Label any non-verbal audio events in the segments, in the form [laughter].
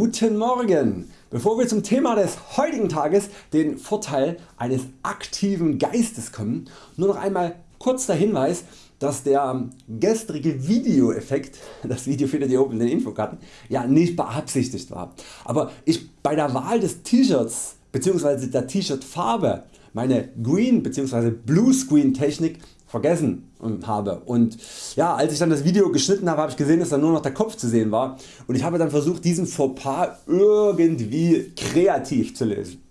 Guten Morgen! Bevor wir zum Thema des heutigen Tages, den Vorteil eines aktiven Geistes kommen, nur noch einmal kurz der Hinweis, dass der gestrige Videoeffekt, [laughs] das Video findet ihr oben in den Infokarten, ja nicht beabsichtigt war. Aber ich bei der Wahl des T-Shirts bzw. der T-Shirt Farbe meine Green bzw. Blue Screen Technik vergessen habe und ja, als ich dann das Video geschnitten habe, habe ich gesehen dass dann nur noch der Kopf zu sehen war und ich habe dann versucht diesen Fauxpas irgendwie kreativ zu lösen.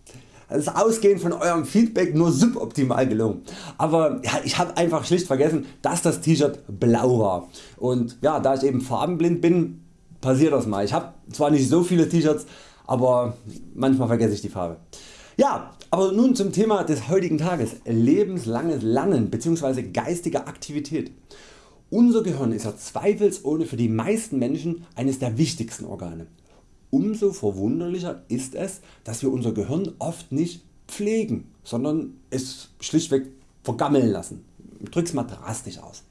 Das ist ausgehend von eurem Feedback nur suboptimal gelungen. Aber ja, ich habe einfach schlicht vergessen dass das T-Shirt blau war und ja, da ich eben farbenblind bin passiert das mal. Ich habe zwar nicht so viele T-Shirts aber manchmal vergesse ich die Farbe. Ja, aber nun zum Thema des heutigen Tages lebenslanges Lernen bzw. geistige Aktivität. Unser Gehirn ist ja zweifelsohne für die meisten Menschen eines der wichtigsten Organe. Umso verwunderlicher ist es, dass wir unser Gehirn oft nicht pflegen, sondern es schlichtweg vergammeln lassen. Ich drück's mal drastisch aus.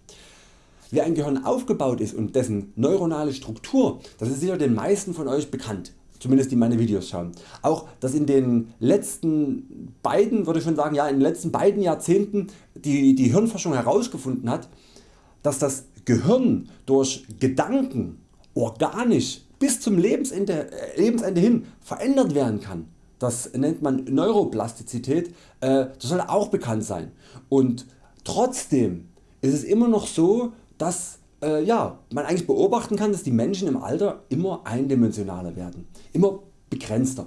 Wie ein Gehirn aufgebaut ist und dessen neuronale Struktur, das ist sicher den meisten von Euch bekannt zumindest die meine Videos schauen. Auch dass in den letzten beiden, würde ich schon sagen, ja, in den letzten beiden Jahrzehnten die, die Hirnforschung herausgefunden hat, dass das Gehirn durch Gedanken organisch bis zum Lebensende, äh, Lebensende hin verändert werden kann. Das nennt man Neuroplastizität, äh, das soll auch bekannt sein. Und trotzdem ist es immer noch so, dass äh, ja, man eigentlich beobachten kann, dass die Menschen im Alter immer eindimensionaler werden, immer begrenzter.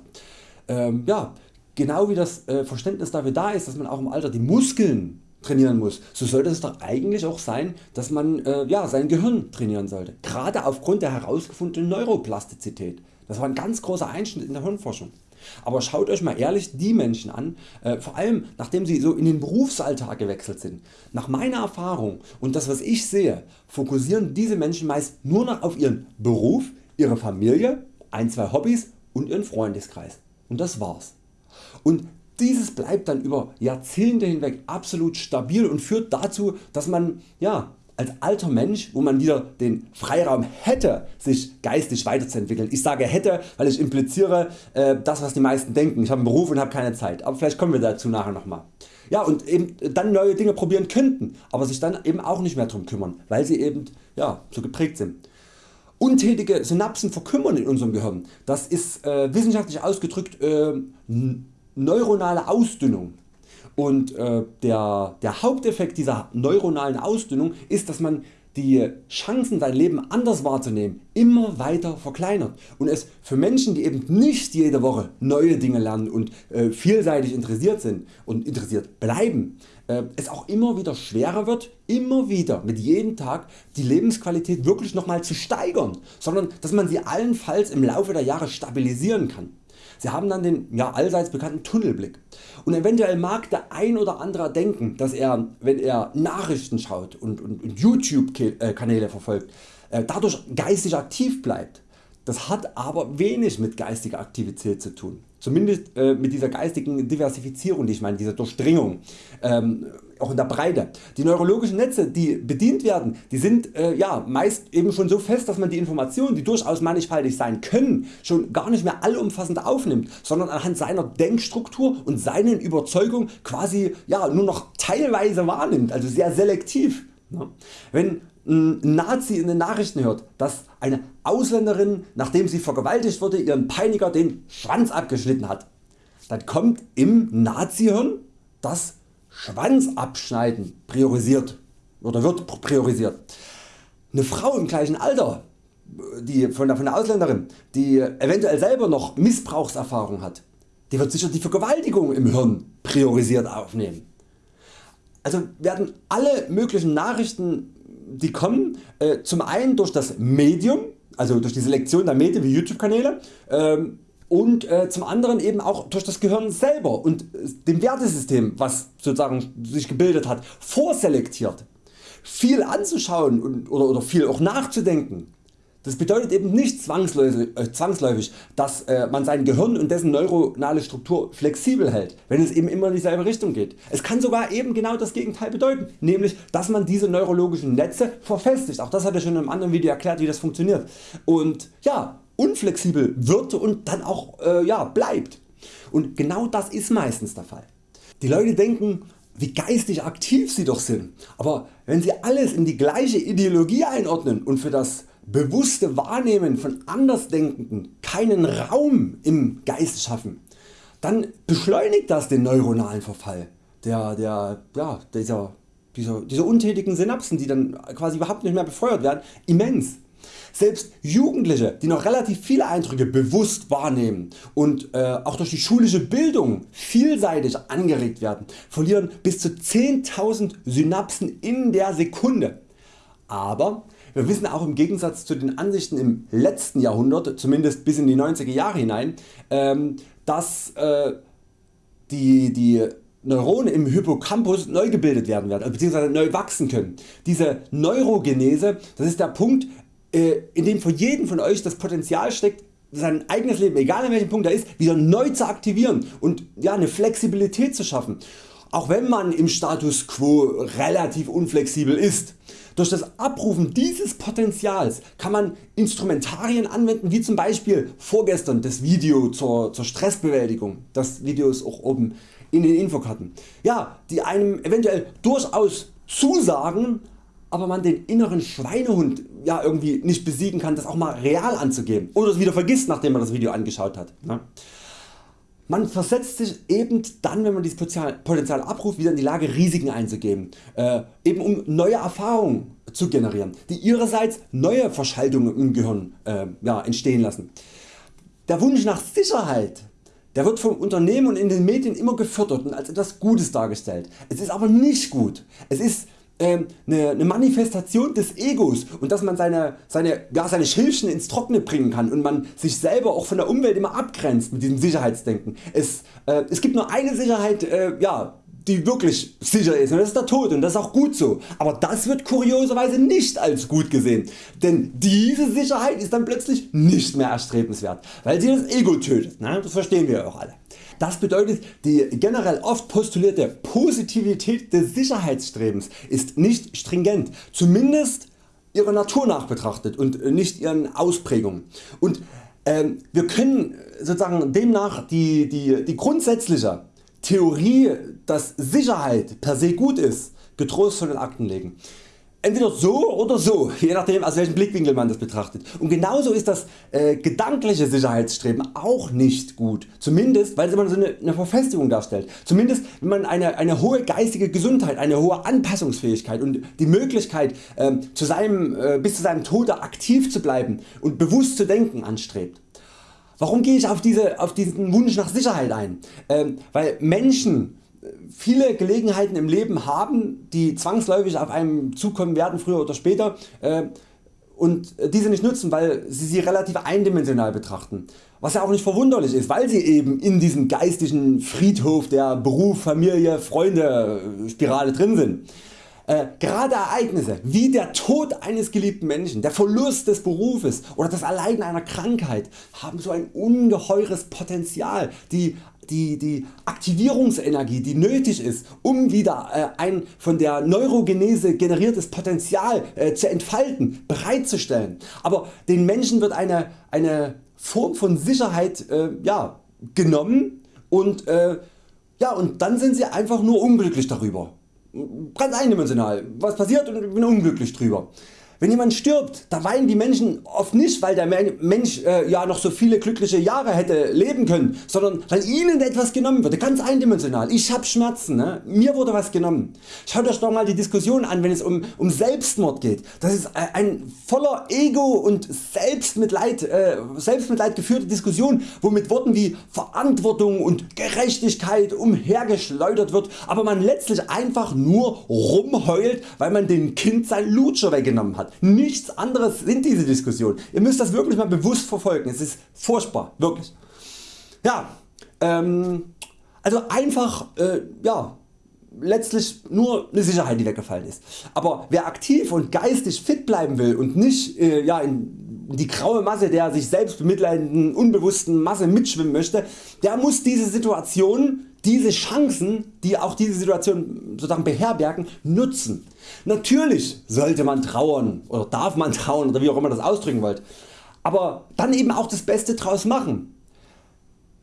Ähm, ja, genau wie das äh, Verständnis dafür da ist, dass man auch im Alter die Muskeln trainieren muss, so sollte es doch eigentlich auch sein, dass man äh, ja, sein Gehirn trainieren sollte. Gerade aufgrund der herausgefundenen Neuroplastizität. Das war ein ganz großer Einschnitt in der Hirnforschung. Aber schaut Euch mal ehrlich die Menschen an, äh, vor allem nachdem sie so in den Berufsalltag gewechselt sind. Nach meiner Erfahrung und das was ich sehe, fokussieren diese Menschen meist nur noch auf ihren Beruf, ihre Familie, ein, zwei Hobbys und ihren Freundeskreis. Und das war's. Und dieses bleibt dann über Jahrzehnte hinweg absolut stabil und führt dazu dass man ja, als alter Mensch wo man wieder den Freiraum hätte sich geistig weiterzuentwickeln. Ich sage hätte weil ich impliziere äh, das was die meisten denken, ich habe einen Beruf und habe keine Zeit, aber vielleicht kommen wir dazu nachher nochmal. Ja, und eben dann neue Dinge probieren könnten, aber sich dann eben auch nicht mehr darum kümmern, weil sie eben ja, so geprägt sind. Untätige Synapsen verkümmern in unserem Gehirn. Das ist äh, wissenschaftlich ausgedrückt äh, neuronale Ausdünnung. Und äh, der, der Haupteffekt dieser neuronalen Ausdünnung ist dass man die Chancen sein Leben anders wahrzunehmen immer weiter verkleinert und es für Menschen die eben nicht jede Woche neue Dinge lernen und äh, vielseitig interessiert sind und interessiert bleiben, äh, es auch immer wieder schwerer wird immer wieder mit jedem Tag die Lebensqualität wirklich nochmal zu steigern, sondern dass man sie allenfalls im Laufe der Jahre stabilisieren kann. Sie haben dann den ja, allseits bekannten Tunnelblick und eventuell mag der ein oder andere denken dass er wenn er Nachrichten schaut und, und, und Youtube Kanäle verfolgt äh, dadurch geistig aktiv bleibt. Das hat aber wenig mit geistiger Aktivität zu tun. Zumindest äh, mit dieser geistigen Diversifizierung, die ich meine, dieser Durchdringung. Ähm, auch in der Breite. Die neurologischen Netze die bedient werden, die sind äh, ja, meist eben schon so fest dass man die Informationen die durchaus mannigfaltig sein können schon gar nicht mehr allumfassend aufnimmt, sondern anhand seiner Denkstruktur und seinen Überzeugungen quasi ja, nur noch teilweise wahrnimmt, also sehr selektiv. Ja. Wenn ein Nazi in den Nachrichten hört, dass eine Ausländerin nachdem sie vergewaltigt wurde ihren Peiniger den Schwanz abgeschnitten hat, dann kommt im Nazihirn das Schwanz abschneiden priorisiert oder wird priorisiert. Eine Frau im gleichen Alter die von der Ausländerin die eventuell selber noch Missbrauchserfahrung hat, die wird sicher die Vergewaltigung im Hirn priorisiert aufnehmen. Also werden alle möglichen Nachrichten die kommen äh, zum einen durch das Medium, also durch die Selektion der Medien wie Youtube Kanäle ähm, und äh, zum anderen eben auch durch das Gehirn selber und dem Wertesystem was sozusagen sich gebildet hat vorselektiert. Viel anzuschauen und, oder, oder viel auch nachzudenken das bedeutet eben nicht zwangsläufig, äh, dass äh, man sein Gehirn und dessen neuronale Struktur flexibel hält, wenn es eben immer in dieselbe Richtung geht. Es kann sogar eben genau das Gegenteil bedeuten, nämlich dass man diese neurologischen Netze verfestigt. Auch das hatte ich schon in einem anderen Video erklärt wie das funktioniert. Und ja, unflexibel wird und dann auch äh, ja, bleibt. Und genau das ist meistens der Fall. Die Leute denken wie geistig aktiv sie doch sind, aber wenn sie alles in die gleiche Ideologie einordnen und für das bewusste Wahrnehmen von Andersdenkenden keinen Raum im Geist schaffen, dann beschleunigt das den neuronalen Verfall der, der, ja, dieser, dieser, dieser untätigen Synapsen die dann quasi überhaupt nicht mehr befeuert werden immens. Selbst Jugendliche die noch relativ viele Eindrücke bewusst wahrnehmen und äh, auch durch die schulische Bildung vielseitig angeregt werden, verlieren bis zu 10.000 Synapsen in der Sekunde. Aber wir wissen auch im Gegensatz zu den Ansichten im letzten Jahrhundert, zumindest bis in die 90er Jahre hinein, ähm, dass äh, die, die Neuronen im Hippocampus neu gebildet werden werden bzw. neu wachsen können. Diese Neurogenese das ist der Punkt äh, in dem für jeden von Euch das Potenzial steckt sein eigenes Leben, egal an welchem Punkt er ist, wieder neu zu aktivieren und ja, eine Flexibilität zu schaffen. Auch wenn man im Status Quo relativ unflexibel ist. Durch das Abrufen dieses Potenzials kann man Instrumentarien anwenden wie zum Beispiel vorgestern das Video zur, zur Stressbewältigung. Das Video ist auch oben in den Infokarten. Ja, die einem eventuell durchaus zusagen, aber man den inneren Schweinehund ja irgendwie nicht besiegen kann das auch mal real anzugeben oder es wieder vergisst nachdem man das Video angeschaut hat. Ne? Man versetzt sich eben dann wenn man dieses Potenzial abruft wieder in die Lage Risiken einzugehen, äh, eben um neue Erfahrungen zu generieren, die ihrerseits neue Verschaltungen im Gehirn äh, ja, entstehen lassen. Der Wunsch nach Sicherheit der wird vom Unternehmen und in den Medien immer gefördert und als etwas Gutes dargestellt. Es ist aber nicht gut. Es ist ähm, eine, Manifestation des Egos und dass man seine, seine, ja, seine Schilfchen ins Trockene bringen kann und man sich selber auch von der Umwelt immer abgrenzt mit diesem Sicherheitsdenken. Es, äh, es gibt nur eine Sicherheit äh, ja, die wirklich sicher ist und das ist der Tod und das ist auch gut so. Aber das wird kurioserweise nicht als gut gesehen, denn diese Sicherheit ist dann plötzlich nicht mehr erstrebenswert, weil sie das Ego tötet. Ne? Das verstehen wir auch alle. Das bedeutet die generell oft postulierte Positivität des Sicherheitsstrebens ist nicht stringent, zumindest ihrer Natur nach betrachtet und nicht ihren Ausprägungen. Und ähm, wir können sozusagen demnach die, die, die grundsätzliche Theorie dass Sicherheit per se gut ist getrost von den Akten legen. Entweder so oder so, je nachdem aus welchem Blickwinkel man das betrachtet. Und genauso ist das äh, gedankliche Sicherheitsstreben auch nicht gut. Zumindest weil man so eine, eine Verfestigung darstellt. Zumindest wenn man eine, eine hohe geistige Gesundheit, eine hohe Anpassungsfähigkeit und die Möglichkeit äh, zu seinem, äh, bis zu seinem Tode aktiv zu bleiben und bewusst zu denken anstrebt. Warum gehe ich auf, diese, auf diesen Wunsch nach Sicherheit ein? Ähm, weil Menschen viele Gelegenheiten im Leben haben, die zwangsläufig auf einem zukommen werden früher oder später äh, und diese nicht nutzen, weil sie sie relativ eindimensional betrachten. Was ja auch nicht verwunderlich ist, weil sie eben in diesem geistigen Friedhof der Beruf, Familie, Freunde Spirale drin sind. Äh, gerade Ereignisse wie der Tod eines geliebten Menschen, der Verlust des Berufes oder das Erleiden einer Krankheit haben so ein ungeheures Potenzial die die, die Aktivierungsenergie die nötig ist um wieder äh, ein von der Neurogenese generiertes Potenzial äh, zu entfalten bereitzustellen. Aber den Menschen wird eine, eine Form von Sicherheit äh, ja, genommen und, äh, ja, und dann sind sie einfach nur unglücklich darüber. Ganz eindimensional. Was passiert und ich bin unglücklich drüber. Wenn jemand stirbt, da weinen die Menschen oft nicht weil der Mensch äh, ja noch so viele glückliche Jahre hätte leben können, sondern weil ihnen etwas genommen wurde, ganz eindimensional. Ich hab Schmerzen, ne? mir wurde was genommen. Schaut euch doch mal die Diskussion an wenn es um, um Selbstmord geht. Das ist äh, ein voller Ego und Selbstmitleid, äh, Selbstmitleid geführte Diskussion wo mit Worten wie Verantwortung und Gerechtigkeit umhergeschleudert wird, aber man letztlich einfach nur rumheult weil man dem Kind sein Lutscher weggenommen hat. Nichts anderes sind diese Diskussionen. Ihr müsst das wirklich mal bewusst verfolgen. Es ist furchtbar, wirklich. Ja, ähm, also einfach äh, ja, letztlich nur eine Sicherheit die weggefallen ist. Aber wer aktiv und geistig fit bleiben will und nicht äh, ja, in die graue Masse der sich selbst bemitleidenden unbewussten Masse mitschwimmen möchte, der muss diese Situation diese Chancen die auch diese Situation sozusagen beherbergen nutzen. Natürlich sollte man trauern oder darf man [laughs] trauern oder wie auch immer das ausdrücken wollt. aber dann eben auch das Beste draus machen.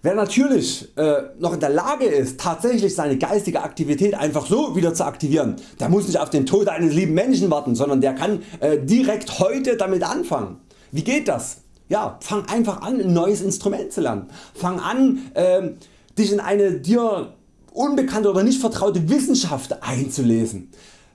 Wer natürlich äh, noch in der Lage ist tatsächlich seine geistige Aktivität einfach so wieder zu aktivieren, der muss nicht auf den Tod eines lieben Menschen warten, sondern der kann äh, direkt heute damit anfangen. Wie geht das? Ja, fang einfach an ein neues Instrument zu lernen. Fang an äh, dich in eine dir unbekannte oder nicht vertraute Wissenschaft einzulesen.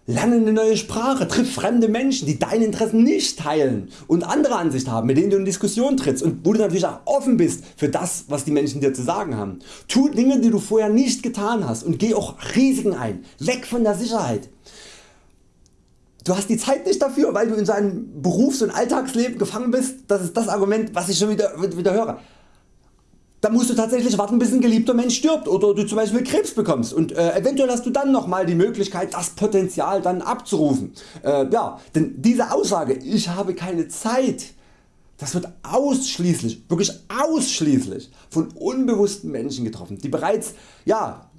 Lerne eine neue Sprache, triff fremde Menschen die deine Interessen nicht teilen und andere Ansicht haben mit denen du in Diskussion trittst und wo du natürlich auch offen bist für das was die Menschen dir zu sagen haben. Tu Dinge die du vorher nicht getan hast und geh auch Risiken ein, weg von der Sicherheit. Du hast die Zeit nicht dafür weil du in seinem Berufs- und Alltagsleben gefangen bist, das ist das Argument was ich schon wieder, wieder höre dann musst du tatsächlich warten bis ein geliebter Mensch stirbt oder du zum Beispiel Krebs bekommst und äh, eventuell hast du dann nochmal die Möglichkeit das Potenzial dann abzurufen. Äh, ja, denn diese Aussage ich habe keine Zeit das wird ausschließlich, wirklich ausschließlich von unbewussten Menschen getroffen, die bereits ja,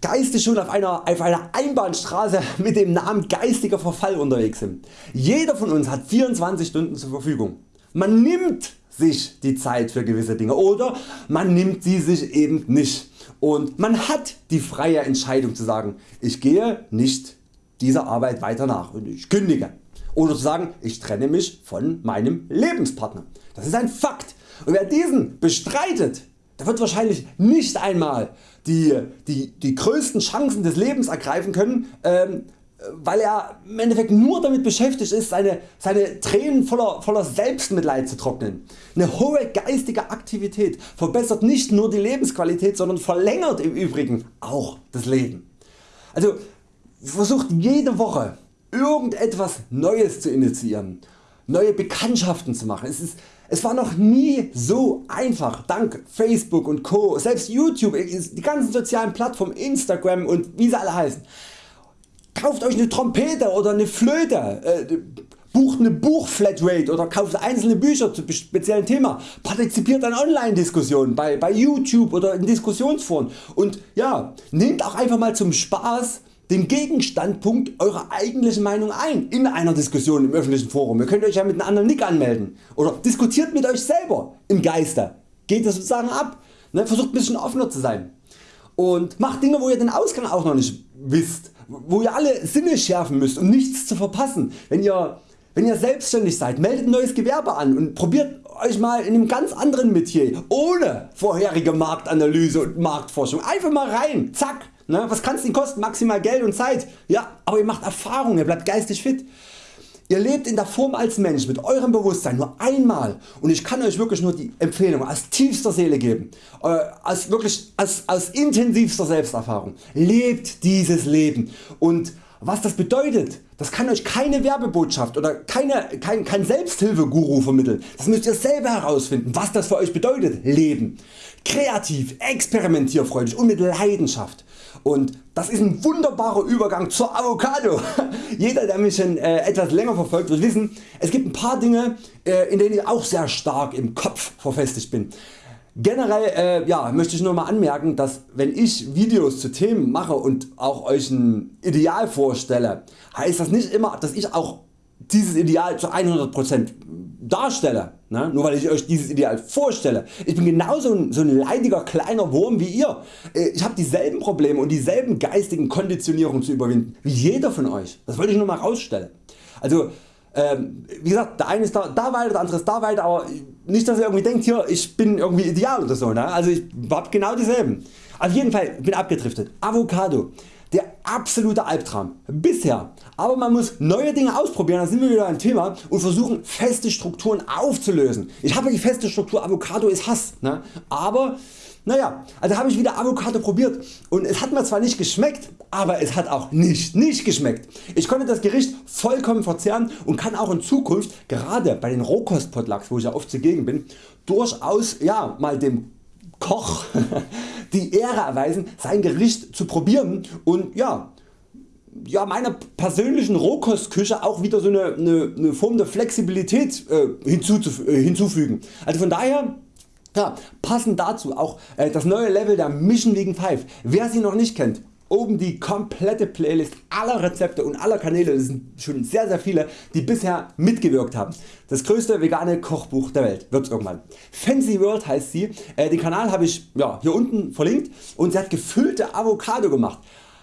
geistig schon auf einer, auf einer Einbahnstraße mit dem Namen geistiger Verfall unterwegs sind. Jeder von uns hat 24 Stunden zur Verfügung. Man nimmt sich die Zeit für gewisse Dinge oder man nimmt sie sich eben nicht. Und man hat die freie Entscheidung zu sagen ich gehe nicht dieser Arbeit weiter nach und ich kündige. Oder zu sagen ich trenne mich von meinem Lebenspartner. Das ist ein Fakt. Und wer diesen bestreitet der wird wahrscheinlich nicht einmal die, die, die größten Chancen des Lebens ergreifen können ähm, weil er im Endeffekt nur damit beschäftigt ist seine, seine Tränen voller, voller Selbstmitleid zu trocknen. Eine hohe geistige Aktivität verbessert nicht nur die Lebensqualität, sondern verlängert im Übrigen auch das Leben. Also versucht jede Woche irgendetwas Neues zu initiieren, neue Bekanntschaften zu machen. Es, ist, es war noch nie so einfach dank Facebook und Co. Selbst YouTube, die ganzen sozialen Plattformen, Instagram und wie sie alle heißen Kauft Euch eine Trompete oder eine Flöte, äh, bucht eine Buchflatrate oder kauft einzelne Bücher zu speziellen Thema, partizipiert an Online Diskussionen bei, bei YouTube oder in Diskussionsforen und ja, nehmt auch einfach mal zum Spaß den Gegenstandpunkt eurer eigentlichen Meinung ein in einer Diskussion im öffentlichen Forum. Ihr könnt Euch ja mit einem anderen Nick anmelden oder diskutiert mit Euch selber im Geiste. Geht das sozusagen ab. Ne? Versucht ein bisschen offener zu sein und macht Dinge wo ihr den Ausgang auch noch nicht wisst, wo ihr alle Sinne schärfen müsst um nichts zu verpassen. Wenn ihr, wenn ihr selbstständig seid, meldet ein neues Gewerbe an und probiert Euch mal in einem ganz anderen Metier ohne vorherige Marktanalyse und Marktforschung einfach mal rein, zack. Ne? Was kann es denn kosten? Maximal Geld und Zeit. Ja, aber ihr macht Erfahrung, ihr bleibt geistig fit. Ihr lebt in der Form als Mensch mit eurem Bewusstsein nur einmal und ich kann Euch wirklich nur die Empfehlung aus tiefster Seele geben, äh, als wirklich aus, aus intensivster Selbsterfahrung. Lebt dieses Leben und was das bedeutet, das kann Euch keine Werbebotschaft oder keine, kein, kein Selbsthilfeguru vermitteln. Das müsst ihr selber herausfinden was das für Euch bedeutet Leben. Kreativ, experimentierfreudig und mit Leidenschaft. Und das ist ein wunderbarer Übergang zur Avocado. [laughs] Jeder der mich schon äh, etwas länger verfolgt wird wissen es gibt ein paar Dinge äh, in denen ich auch sehr stark im Kopf verfestigt bin. Generell äh, ja, möchte ich nur mal anmerken dass wenn ich Videos zu Themen mache und auch Euch ein Ideal vorstelle heißt das nicht immer dass ich auch dieses Ideal zu 100% darstelle, ne? nur weil ich Euch dieses Ideal vorstelle. Ich bin genauso ein, so ein leidiger kleiner Wurm wie ihr. Äh, ich habe dieselben Probleme und dieselben geistigen Konditionierungen zu überwinden wie jeder von Euch. Das wollte ich nur mal rausstellen. Also ähm, wie gesagt der eine ist da, da weiter, der andere ist da weiter, aber nicht dass ihr irgendwie denkt hier ich bin irgendwie ideal oder so. Ne? Also ich hab genau dieselben. Auf jeden Fall bin abgedriftet. Avocado. Der absolute Albtraum bisher, aber man muss neue Dinge ausprobieren, da sind wir wieder ein Thema und versuchen feste Strukturen aufzulösen. Ich habe die feste Struktur Avocado ist Hass, ne? aber naja, also habe ich wieder Avocado probiert und es hat mir zwar nicht geschmeckt, aber es hat auch nicht nicht geschmeckt. Ich konnte das Gericht vollkommen verzehren und kann auch in Zukunft gerade bei den Rohkostpotlucks wo ich ja oft zugegen bin durchaus ja, mal dem Koch [laughs] die Ehre erweisen sein Gericht zu probieren und ja, ja meiner persönlichen Rohkostküche auch wieder so eine, eine, eine Form der Flexibilität äh, äh, hinzufügen. Also von daher ja, passend dazu auch äh, das neue Level der Mission Vegan 5. Wer sie noch nicht kennt, oben die komplette Playlist aller Rezepte und aller Kanäle, das sind schon sehr sehr viele die bisher mitgewirkt haben. Das größte vegane Kochbuch der Welt wird's irgendwann. Fancy World heißt sie, äh, den Kanal habe ich ja, hier unten verlinkt und sie hat gefüllte Avocado gemacht.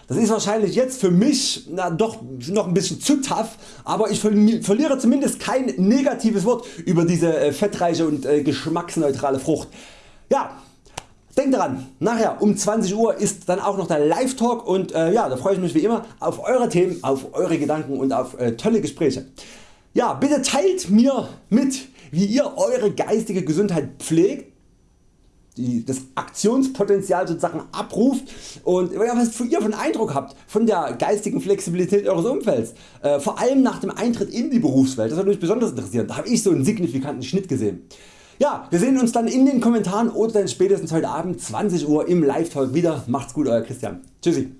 Das ist wahrscheinlich jetzt für mich na, doch noch ein bisschen zu tough, aber ich verliere zumindest kein negatives Wort über diese äh, fettreiche und äh, geschmacksneutrale Frucht. Ja, Denkt daran, nachher um 20 Uhr ist dann auch noch der Live Talk und äh, ja, da freue ich mich wie immer auf eure Themen, auf eure Gedanken und auf äh, tolle Gespräche. Ja, bitte teilt mir mit wie ihr eure geistige Gesundheit pflegt die, das Aktionspotenzial sozusagen abruft und ja, was ihr von Eindruck habt von der geistigen Flexibilität Eures Umfelds. Äh, vor allem nach dem Eintritt in die Berufswelt, das würde mich besonders interessieren, da habe ich so einen signifikanten Schnitt gesehen. Ja, wir sehen uns dann in den Kommentaren oder dann spätestens heute Abend 20 Uhr im Live Talk wieder. Macht's gut Euer Christian. Tschüssi.